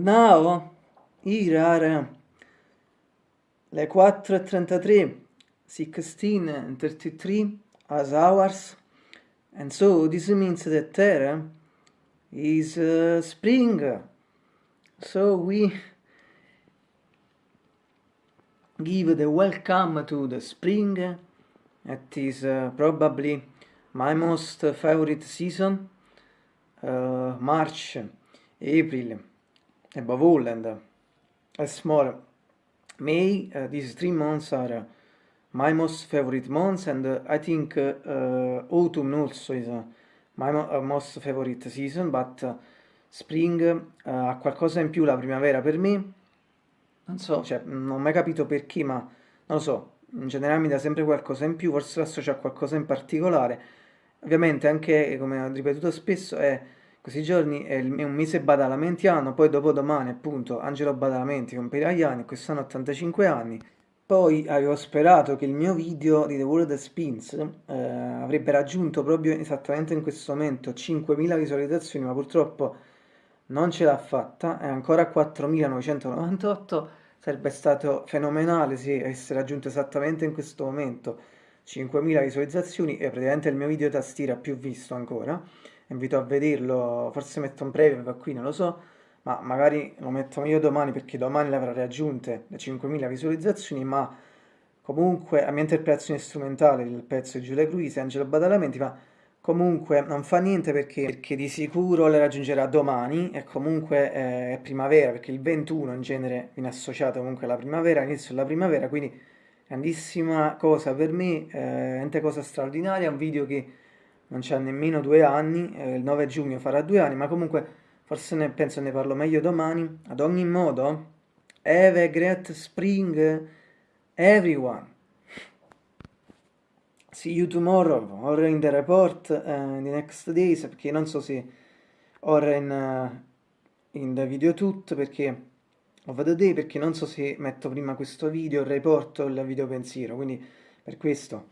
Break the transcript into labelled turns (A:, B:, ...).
A: now here are le 4.33 16.33 as hours and so this means that there is uh, spring. So we give the welcome to the spring it is uh, probably my most favorite season uh, March April all and uh, as more May uh, these three months are uh, my most favorite months and uh, I think autumn also is my mo most favorite season but spring ha qualcosa in più la primavera per me. Non so, cioè, non ho mai capito perché ma non lo so. In generale mi dà sempre qualcosa in più forse lo associo qualcosa in particolare. Ovviamente anche come ho ripetuto spesso è questi giorni è, un mese badalamentiano, poi dopodomani appunto Angelo Badalamenti compirà gli anni, quest'anno 85 anni. Poi avevo sperato che il mio video di The World Spins eh, avrebbe raggiunto proprio esattamente in questo momento 5.000 visualizzazioni, ma purtroppo non ce l'ha fatta, è ancora 4.998, sarebbe stato fenomenale se avesse raggiunto esattamente in questo momento 5.000 visualizzazioni. E praticamente il mio video tastiera più visto ancora invito a vederlo, forse metto un preview qui, non lo so, ma magari lo metto meglio domani perché domani le avrà raggiunte le 5.000 visualizzazioni, ma comunque la mia interpretazione strumentale del pezzo di Giulia Cruise e Angelo Badalamenti, ma comunque non fa niente perché, perché, di sicuro le raggiungerà domani e comunque eh, è primavera perché il 21 in genere viene associato comunque alla primavera, inizio della primavera, quindi grandissima cosa per me, eh, cosa straordinaria, un video che non c'ha nemmeno due anni, eh, il 9 giugno farà due anni, ma comunque forse ne, penso ne parlo meglio domani. Ad ogni modo, have a great spring, everyone. See you tomorrow, or in the report, uh, in the next days, perché non so se ora in, uh, in the video tutto, perché ho vado day, perché non so se metto prima questo video, il report o il video pensiero, quindi per questo